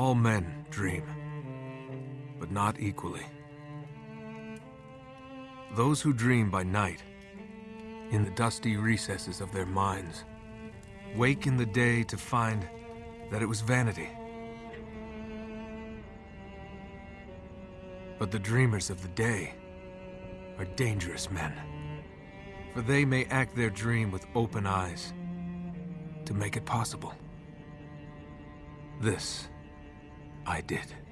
All men dream, but not equally. Those who dream by night, in the dusty recesses of their minds, wake in the day to find that it was vanity. But the dreamers of the day are dangerous men, for they may act their dream with open eyes to make it possible. This I did.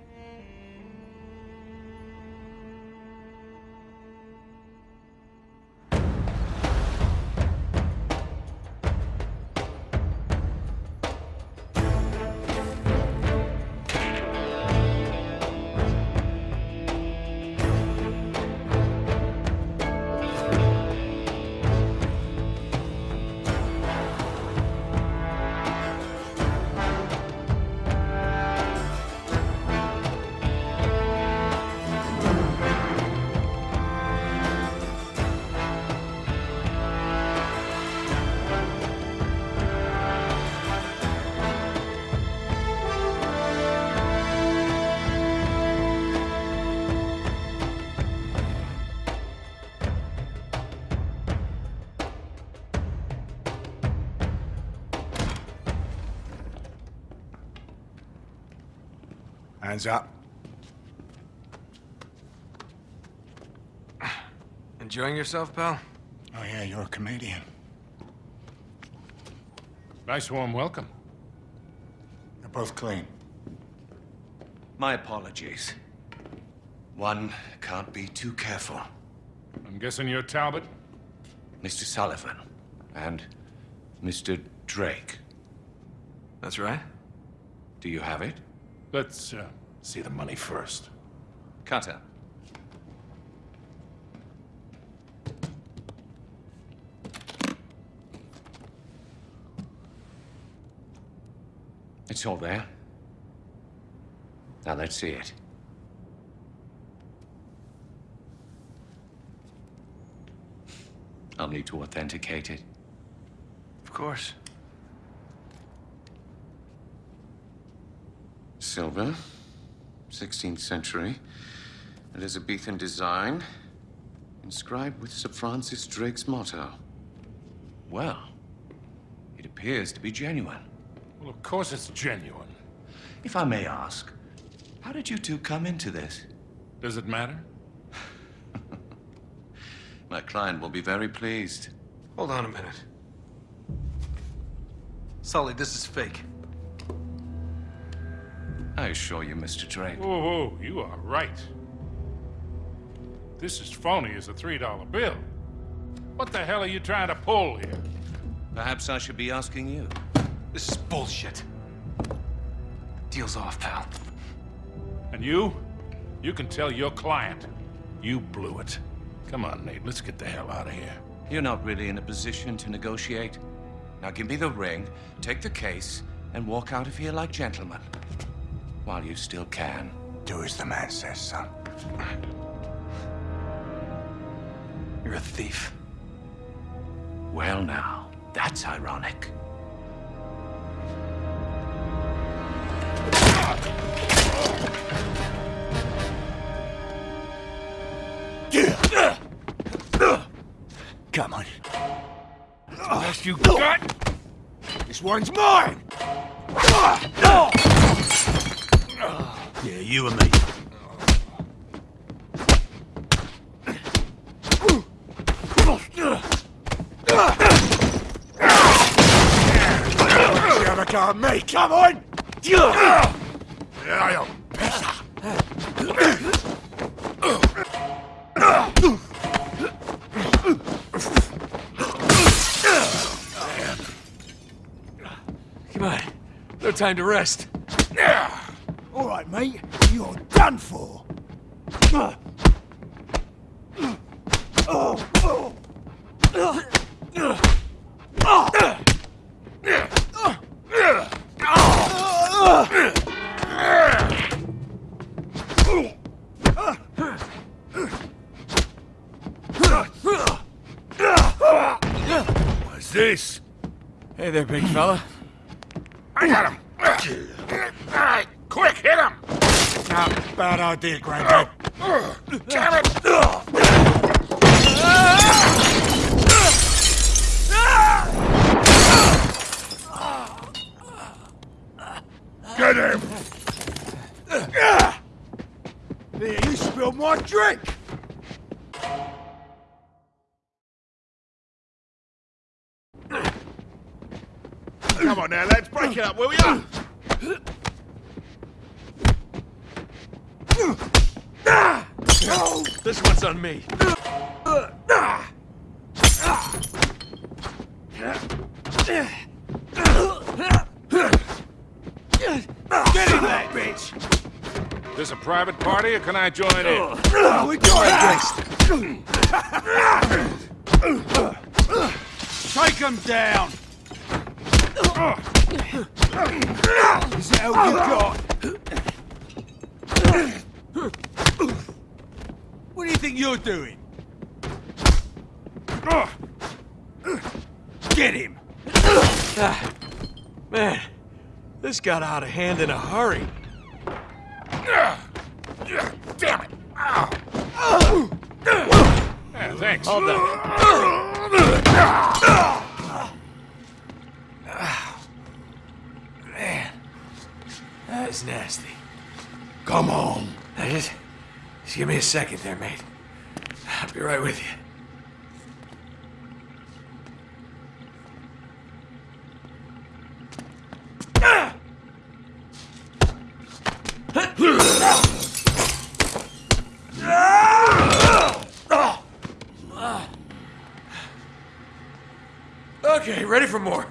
Hands up. Enjoying yourself, pal? Oh yeah, you're a comedian. Nice warm welcome. You're both clean. My apologies. One can't be too careful. I'm guessing you're Talbot? Mr. Sullivan and Mr. Drake. That's right. Do you have it? Let's uh, see the money first. Cutter. It's all there. Now let's see it. I'll need to authenticate it. Of course. Silver, 16th century, Elizabethan design, inscribed with Sir Francis Drake's motto. Well, it appears to be genuine. Well, of course it's genuine. If I may ask, how did you two come into this? Does it matter? My client will be very pleased. Hold on a minute. Sully, this is fake. I assure you, Mr. Drake. Whoa, whoa, you are right. This is phony as a $3 bill. What the hell are you trying to pull here? Perhaps I should be asking you. This is bullshit. Deal's off, pal. And you? You can tell your client. You blew it. Come on, Nate, let's get the hell out of here. You're not really in a position to negotiate. Now give me the ring, take the case, and walk out of here like gentlemen. While you still can. Do as the man says, son. You're a thief. Well now, that's ironic. Come on. Best you got? This one's mine! Yeah, you and me. You go at me, come on! Yeah, you're better. Come on. No time to rest. Mate. You're done for. What's this? Hey there, big fella. I got him. Quick, hit him! Nah, bad idea, Granddad. Damn it! Get him! Here, you spilled my drink! Come on now, lads, break it up, will ya? This one's on me. Get in there, bitch! This a private party, or can I join in? Oh, we got Take him down! Is that all you got? What do you think you're doing? Get him! Ah, man, this got out of hand in a hurry. Damn it! Ow. Yeah, thanks. Hold up. Man, that is nasty. Come on! Just, just give me a second there, mate. I'll be right with you. Okay, ready for more.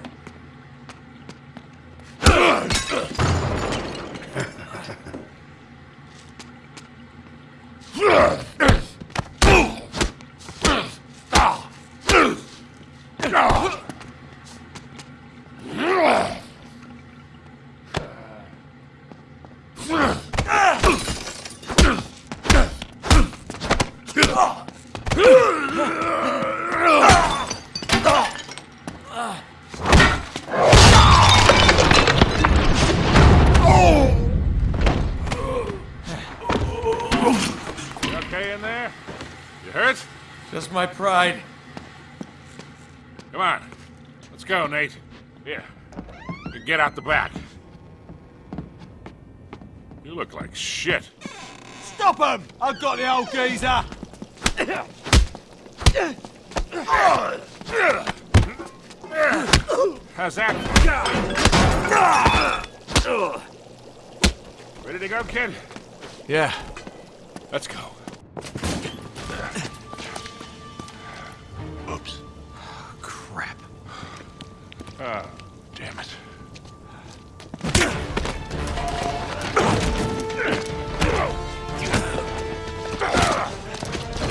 Get out the back. You look like shit. Stop him! I've got the old geezer! How's that? Ready to go, kid? Yeah, Let's go.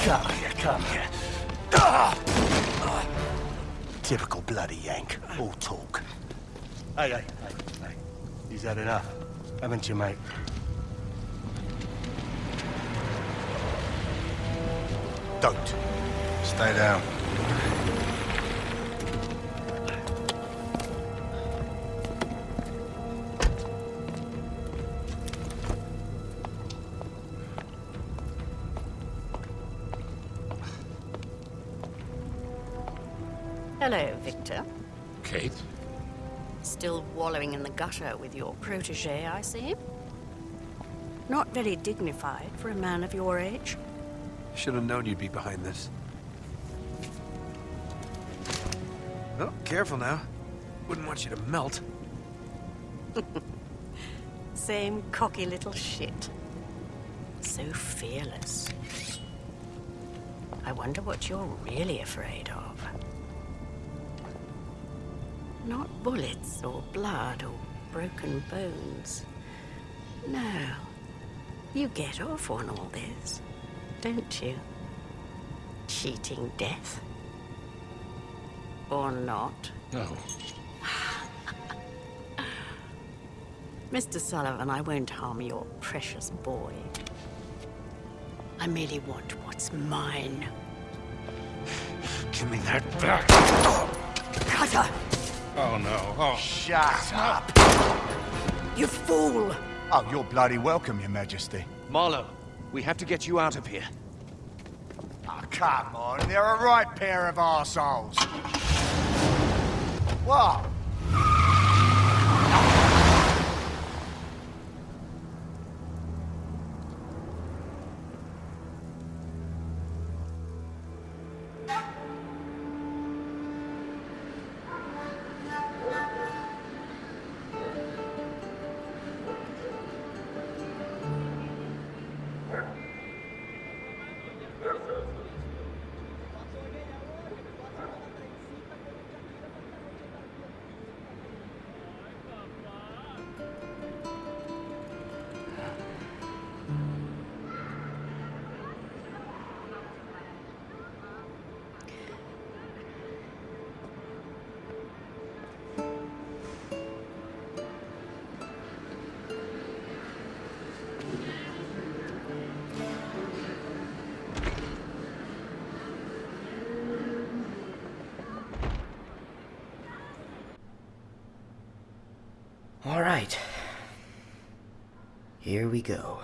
Come here, come here. Ah! Typical bloody Yank. All talk. Hey, hey, hey, hey. He's had enough, haven't you, mate? Don't. Stay down. Hello, Victor. Kate? Still wallowing in the gutter with your protege, I see. Not very dignified for a man of your age. Should have known you'd be behind this. Oh, careful now. Wouldn't want you to melt. Same cocky little shit. So fearless. I wonder what you're really afraid of. Not bullets or blood or broken bones. No. You get off on all this, don't you? Cheating death. Or not. No. Mr. Sullivan, I won't harm your precious boy. I merely want what's mine. Give me that back. Cutter! Oh, no. Oh. Shut up! You fool! Oh, you're bloody welcome, your majesty. Marlowe, we have to get you out of here. Oh, come on, they're a right pair of arseholes. What? All right. Here we go.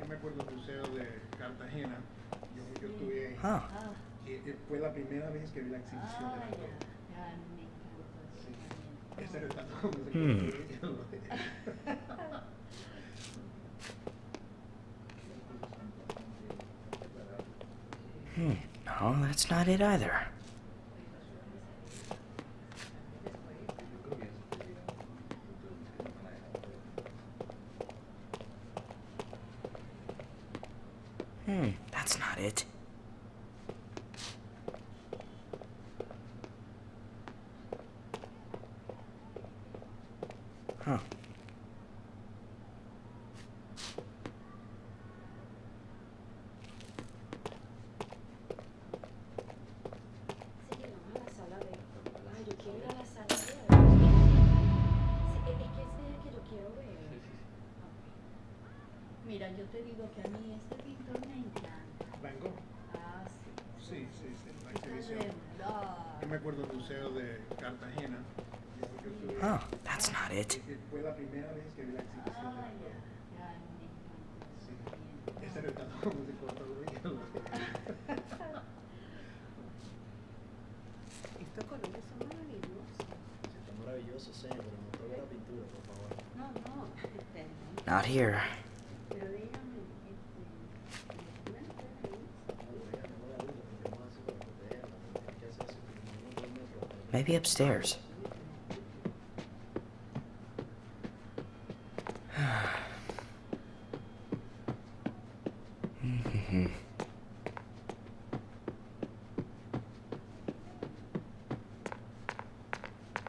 Yo me acuerdo del museo de Cartagena, yo, yo estuve ahí. Huh. Y, y fue la primera vez que vi la exhibición de la Sí. Ese retrato no sé Hmm. Hmm. No, that's not it either. Yo quiero ver. Mira, yo te digo que Oh, favor. No, no, este, Not here. Maybe upstairs.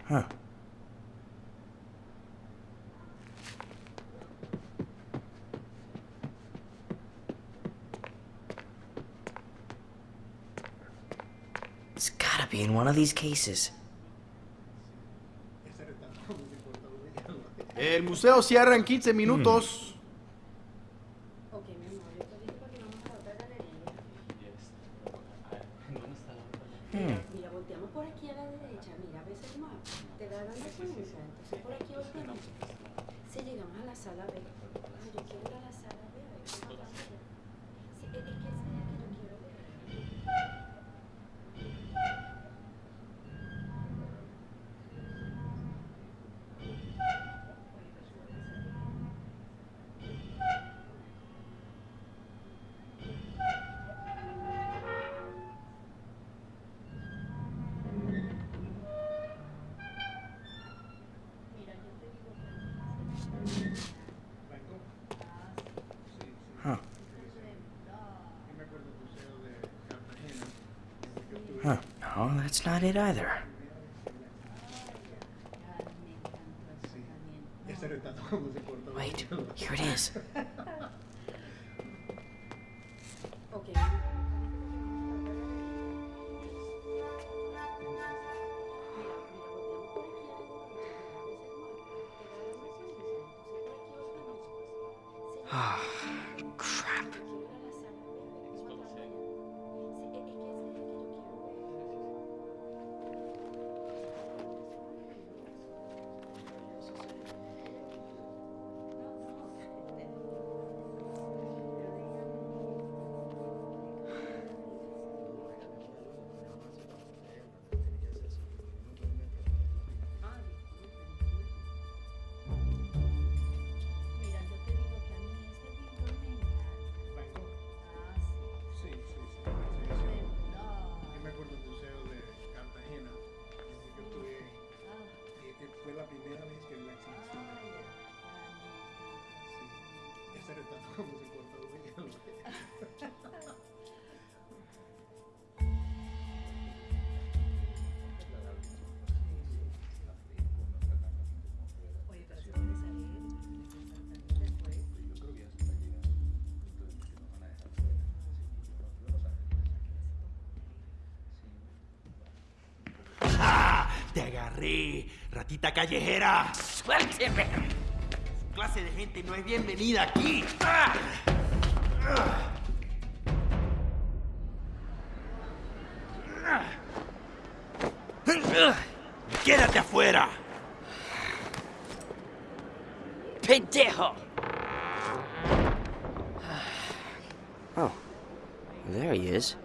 huh. It's gotta be in one of these cases. El museo cierra en 15 minutos. Mira, volteamos por aquí a la derecha. Mira, más. Te la Si llegamos a la sala B. Yo quiero ir a la sala B. Es that's not it either. Sí, ese retrato cuando se corta. Wait, here it is. Ah, Te agarré, ratita callejera. Suélteme. Su clase de gente no es bienvenida aquí. ¡Ah! Quédate afuera. Pendejo. Oh, there he is.